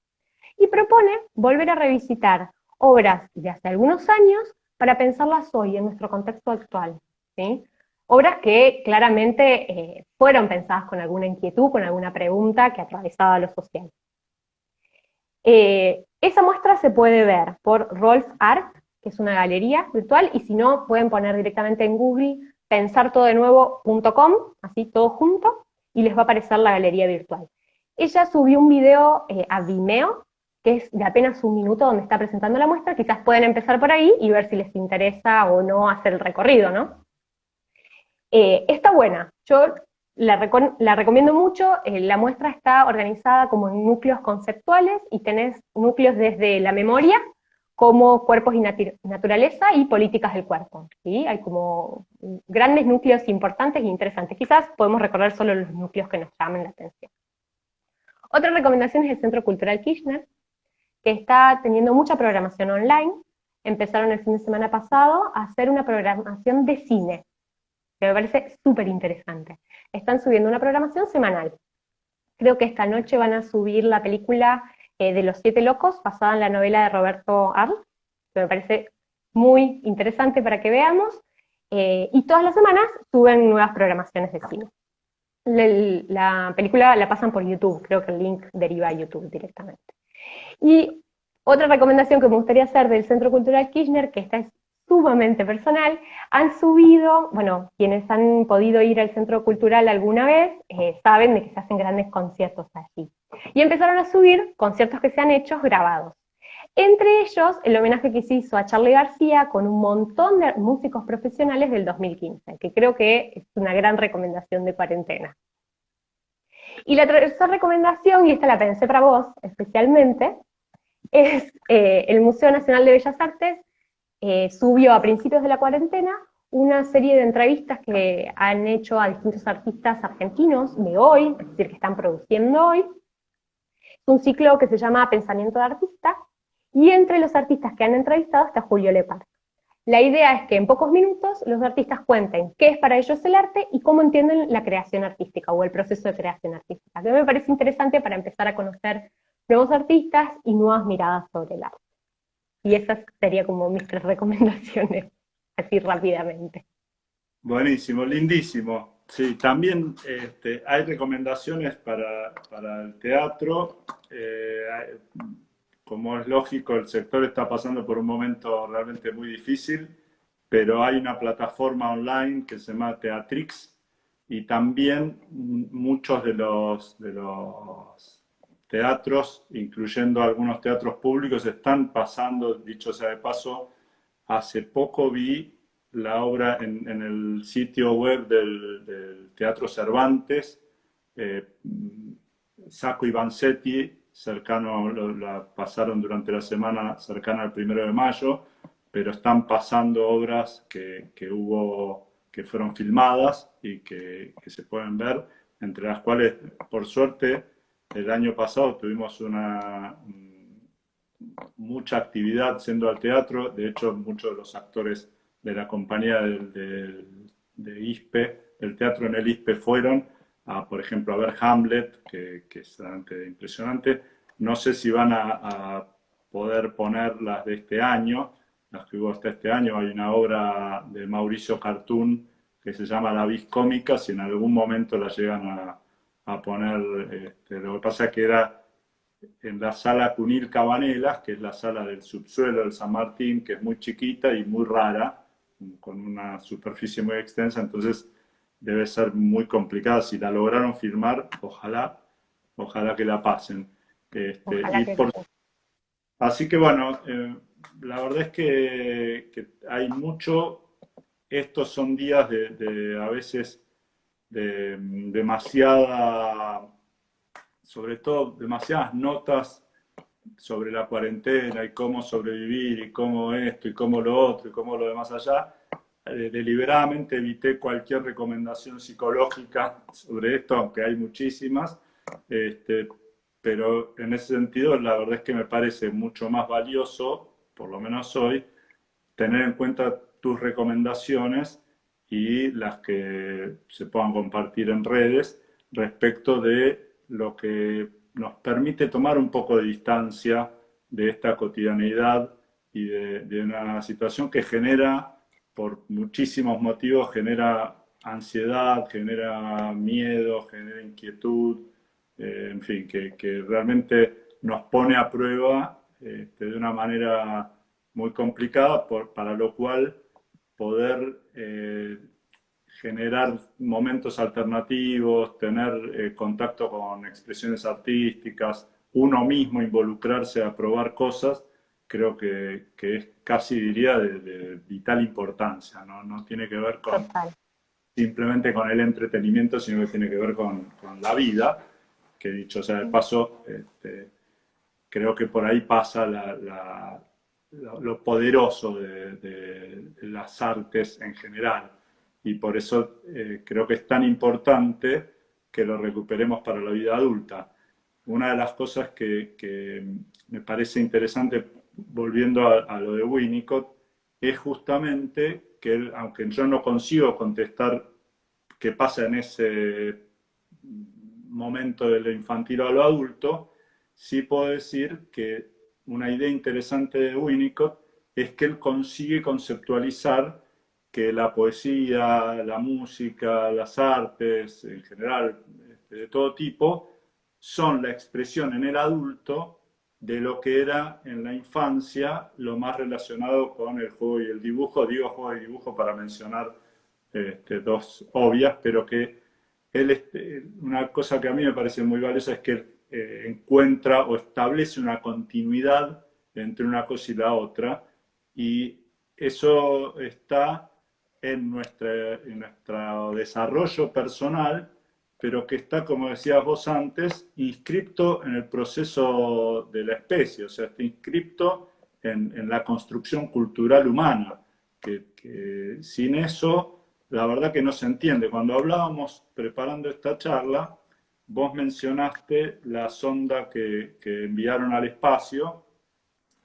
y propone volver a revisitar obras de hace algunos años para pensarlas hoy en nuestro contexto actual. ¿sí? Obras que claramente eh, fueron pensadas con alguna inquietud, con alguna pregunta que atravesaba lo social. Eh, esa muestra se puede ver por Rolf Art, que es una galería virtual, y si no, pueden poner directamente en Google pensartodenuevo.com, así todo junto, y les va a aparecer la galería virtual. Ella subió un video eh, a Vimeo que es de apenas un minuto donde está presentando la muestra, quizás pueden empezar por ahí y ver si les interesa o no hacer el recorrido, ¿no? Eh, está buena, yo la, recomiendo mucho, eh, la muestra está organizada como en núcleos conceptuales y tenés núcleos desde la memoria, como cuerpos y naturaleza y políticas del cuerpo. Hay como grandes núcleos importantes e interesantes. Quizás podemos recorrer solo los núcleos que nos llamen la atención. Otra recomendación es el Centro Cultural Kirchner, que está teniendo mucha programación online. Empezaron el fin de semana pasado a hacer una programación de cine, que me parece súper interesante. Están subiendo una programación semanal. Creo que esta noche van a subir la película eh, de Los Siete Locos, basada en la novela de Roberto Arlt, que me parece muy interesante para que veamos. eh, y todas las semanas suben nuevas programaciones de cine. La, película la pasan por YouTube, creo que el link deriva a YouTube directamente. Y otra recomendación que me gustaría hacer del Centro Cultural Kirchner, que esta es sumamente personal, han subido, bueno, quienes han podido ir al Centro Cultural alguna vez, eh, saben de que se hacen grandes conciertos allí. Y empezaron a subir conciertos que se han hecho grabados. Entre ellos, el homenaje que se hizo a Charlie García con un montón de músicos profesionales del 2015, que creo que es una gran recomendación de cuarentena. Y la tercera recomendación, y esta la pensé para vos especialmente, es eh, el Museo Nacional de Bellas Artes eh, subió a principios de la cuarentena una serie de entrevistas que han hecho a distintos artistas argentinos de hoy, es decir, que están produciendo hoy. Es un ciclo que se llama Pensamiento de Artista, y entre los artistas que han entrevistado está Julio Lepar. La idea es que en pocos minutos los artistas cuenten qué es para ellos el arte y cómo entienden la creación artística o el proceso de creación artística, que me parece interesante para empezar a conocer nuevos artistas y nuevas miradas sobre el arte. Y esas serían como mis tres (laughs) recomendaciones, así rápidamente. Buenísimo, lindísimo. Sí, también este, hay recomendaciones para, el teatro. Eh, como es lógico, el sector está pasando por un momento realmente muy difícil, pero hay una plataforma online que se llama Teatrix y también muchos de los, de los teatros, incluyendo algunos teatros públicos, están pasando, dicho sea de paso, hace poco vi la obra en, el sitio web del, Teatro Cervantes, eh, Sacco Vanzetti cercano, la pasaron durante la semana cercana al primero de mayo, pero están pasando obras que, hubo, que fueron filmadas y que, se pueden ver, entre las cuales, por suerte, el año pasado tuvimos una mucha actividad siendo al teatro, de hecho muchos de los actores de la compañía del, de ISPE, del teatro en el ISPE fueron, por ejemplo, a ver Hamlet, que, es realmente impresionante. No sé si van a, poder poner las de este año, las que hubo hasta este año. Hay una obra de Mauricio Cartoon que se llama La Vis Cómica, si en algún momento la llegan a, poner. Este, lo que pasa es que era en la sala Cunil Cabanelas, que es la sala del subsuelo del San Martín, que es muy chiquita y muy rara, con una superficie muy extensa, entonces debe ser muy complicada. Si la lograron firmar, ojalá, ojalá que la pasen. Este, así que bueno, eh, la verdad es que, hay mucho, estos son días de, a veces de demasiada, sobre todo demasiadas notas sobre la cuarentena y cómo sobrevivir y cómo esto y cómo lo otro y cómo lo demás allá eh, deliberadamente evité cualquier recomendación psicológica sobre esto, aunque hay muchísimas, este, pero en ese sentido la verdad es que me parece mucho más valioso, por lo menos hoy, tener en cuenta tus recomendaciones y las que se puedan compartir en redes respecto de lo que nos permite tomar un poco de distancia de esta cotidianidad y de una situación que genera por muchísimos motivos genera ansiedad, genera miedo, genera inquietud, eh, en fin, que, realmente nos pone a prueba este, de una manera muy complicada, para lo cual poder eh, generar momentos alternativos, tener eh, contacto con expresiones artísticas, uno mismo involucrarse a probar cosas, creo que, es casi diría de, vital importancia, ¿no? no tiene que ver con simplemente con el entretenimiento, sino que tiene que ver con, la vida, que dicho sea de paso, este, creo que por ahí pasa lo, poderoso de, las artes en general, y por eso eh, creo que es tan importante que lo recuperemos para la vida adulta. Una de las cosas que, que me parece interesante volviendo a, lo de Winnicott, es justamente que, aunque yo no consigo contestar qué pasa en ese momento de lo infantil a lo adulto, sí puedo decir que una idea interesante de Winnicott es que él consigue conceptualizar que la poesía, la música, las artes, en general, este, de todo tipo, son la expresión en el adulto de lo que era en la infancia lo más relacionado con el juego y el dibujo. Digo juego y dibujo para mencionar este, dos obvias, pero que él, este, una cosa que a mí me parece muy valiosa es que eh, encuentra o establece una continuidad entre una cosa y la otra, y eso está en, nuestra, en nuestro desarrollo personal, pero que está, como decías vos antes, inscripto en el proceso de la especie, o sea, está inscripto en, la construcción cultural humana, que, sin eso, la verdad que no se entiende. Cuando hablábamos preparando esta charla, vos mencionaste la sonda que, enviaron al espacio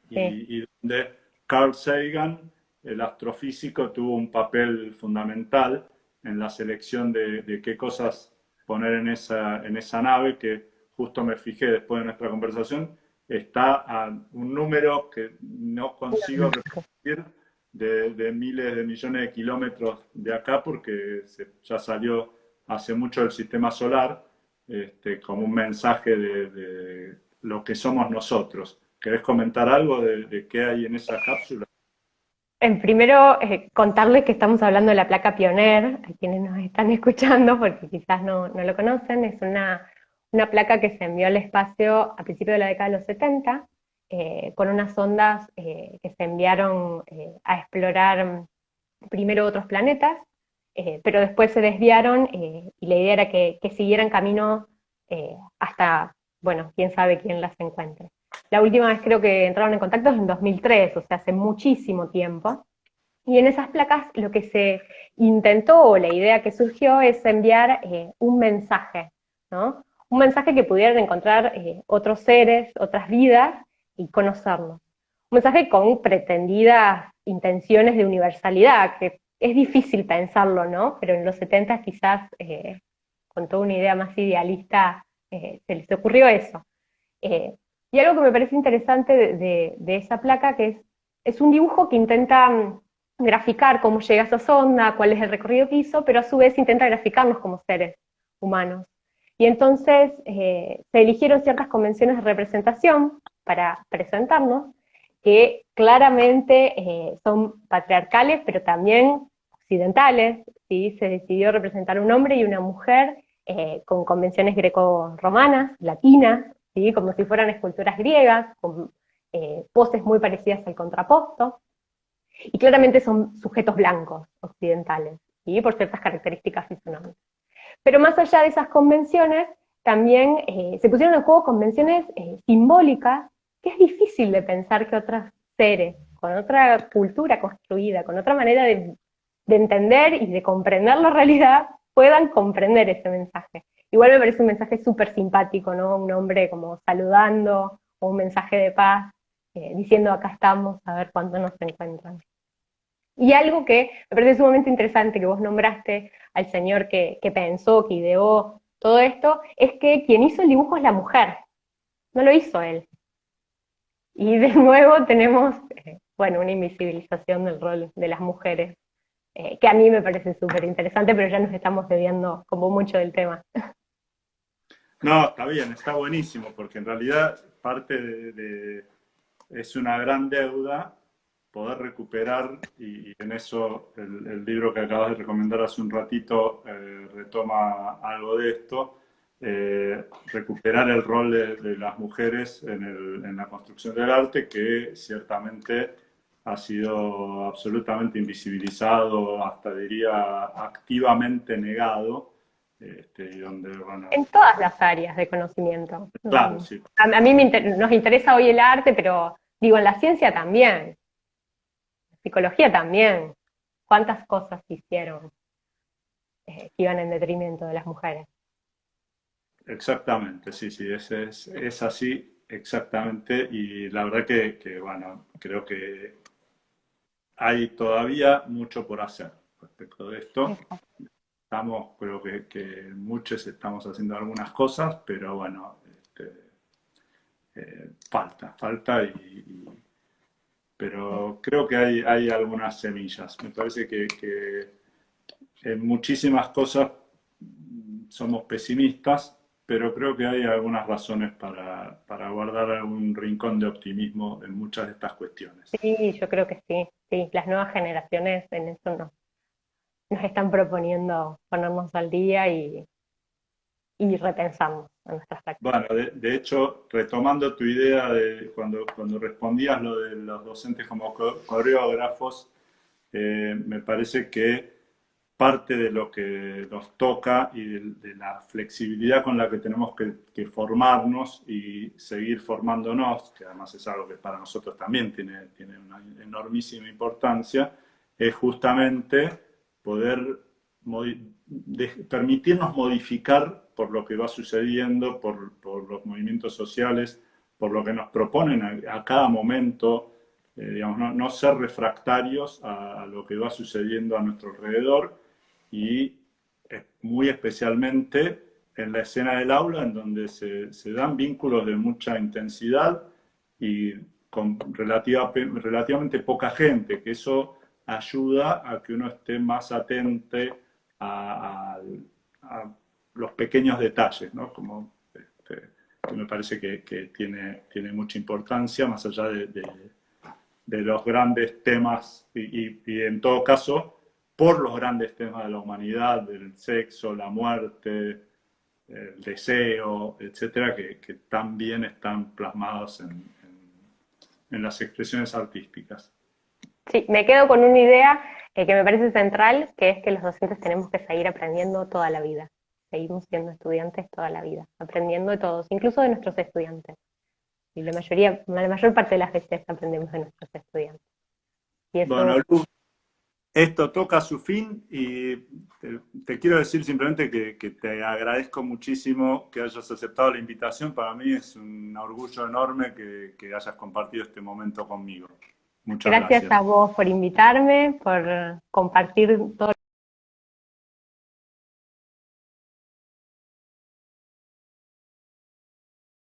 y, y donde Carl Sagan el astrofísico tuvo un papel fundamental en la selección de, qué cosas poner en esa, en esa nave, que justo me fijé después de nuestra conversación, está a un número que no consigo repetir de, miles de millones de kilómetros de acá, porque ya salió hace mucho del sistema solar, este, como un mensaje de, lo que somos nosotros. ¿Querés comentar algo de, de qué hay en esa cápsula? En primero, eh, contarles que estamos hablando de la placa Pioneer, a quienes nos están (laughs) escuchando, porque quizás no, lo conocen, es una, placa que se envió al espacio a principios de la década de los 70, eh, con unas ondas eh, que se enviaron a explorar primero otros planetas, pero después se desviaron y la idea era que, que siguieran camino hasta, bueno, quién sabe quién las encuentre. La última vez creo que entraron en contacto es en 2003, o sea, hace muchísimo tiempo. Y en esas placas lo que se intentó, o la idea que surgió, es enviar eh, un mensaje, ¿no? Un mensaje que pudieran encontrar eh, otros seres, otras vidas, y conocernos. Un mensaje con pretendidas intenciones de universalidad, que es difícil pensarlo, ¿no? Pero en los 70 quizás, eh, con toda una idea más idealista, se les ocurrió eso. Y algo que me parece interesante de, esa placa, que es, un dibujo que intenta mm, graficar cómo llega esa sonda, cuál es el recorrido que hizo, pero a su vez intenta graficarnos como seres humanos. Y entonces eh, se eligieron ciertas convenciones de representación para presentarnos, que claramente eh, son patriarcales, pero también occidentales. ¿sí? Se decidió representar un hombre y una mujer eh, con convenciones greco-romanas, latinas, como si fueran esculturas griegas, con eh, poses muy parecidas al contraposto, y claramente son sujetos blancos occidentales, por ciertas características fisionómicas. Pero más allá de esas convenciones, también eh, se pusieron en juego convenciones eh, simbólicas, que es difícil de pensar que otros seres, con otra cultura construida, con otra manera de entender y de comprender la realidad, puedan comprender ese mensaje. Igual me parece un mensaje súper simpático, ¿no? Un hombre como saludando, o un mensaje de paz, eh, diciendo acá estamos, a ver cuándo nos encuentran. Y algo que me parece sumamente interesante, que vos nombraste al señor que, pensó, que ideó todo esto, es que quien hizo el dibujo es la mujer, no lo hizo él. Y de (laughs) nuevo tenemos, eh, bueno, una invisibilización del rol de las mujeres, eh, que a mí me parece súper interesante, pero ya nos estamos debiendo como mucho del tema. (laughs) No, está bien, está buenísimo, porque en realidad parte de, es una gran deuda poder recuperar, y, en eso el, libro que acabas de recomendar hace un ratito eh, retoma algo de esto, eh, recuperar el rol de, las mujeres en, en, la construcción del arte, que ciertamente ha sido absolutamente invisibilizado, hasta diría activamente negado, este, en todas las áreas de conocimiento. Claro, mm. sí. A, mí nos interesa hoy el arte, pero digo, en la ciencia también, la psicología también. ¿Cuántas cosas hicieron eh, que iban en detrimento de las mujeres? Exactamente, sí, sí, es, es, así, exactamente, y la verdad que, que, bueno, creo que hay todavía mucho por hacer respecto de esto estamos, creo que, muchos estamos haciendo algunas cosas, pero bueno, este, eh, falta, falta y, pero creo que hay, hay algunas semillas. Me parece que, en muchísimas cosas somos pesimistas, pero creo que hay algunas razones para, para, guardar algún rincón de optimismo en muchas de estas cuestiones. Sí, yo creo que sí, sí, las nuevas generaciones en eso nos, nos están proponiendo ponernos al día y, y repensamos en nuestras prácticas. Bueno, de, hecho, retomando tu idea de cuando, cuando respondías lo de los docentes como coreógrafos, eh, me parece que parte de lo que nos toca y de, la flexibilidad con la que tenemos que, formarnos y seguir formándonos, que además es algo que para nosotros también tiene, tiene una enormísima importancia, es justamente poder permitirnos modificar por lo que va sucediendo, por, los movimientos sociales, por lo que nos proponen a, cada momento, eh, digamos, no, ser refractarios a, lo que va sucediendo a nuestro alrededor y muy especialmente en la escena del aula, en donde se, dan vínculos de mucha intensidad y con relativa, relativamente poca gente, que eso ayuda a que uno esté más atente a, los pequeños detalles, ¿no? Como este, que me parece que, tiene, tiene mucha importancia, más allá de, los grandes temas, y, en todo caso, por los grandes temas de la humanidad, del sexo, la muerte, el deseo, etcétera, que, también están plasmados en, en las expresiones artísticas. Sí, me quedo con una idea que me parece central, que es que los docentes tenemos que seguir aprendiendo toda la vida. Seguimos siendo estudiantes toda la vida, aprendiendo de todos, incluso de nuestros estudiantes. Y la mayoría, la mayor parte de las veces aprendemos de nuestros estudiantes. Bueno, Lu, esto toca su fin y te, quiero decir simplemente que, te agradezco muchísimo que hayas aceptado la invitación. Para mí es un orgullo enorme que hayas compartido este momento conmigo gracias. a vos por invitarme, por compartir todo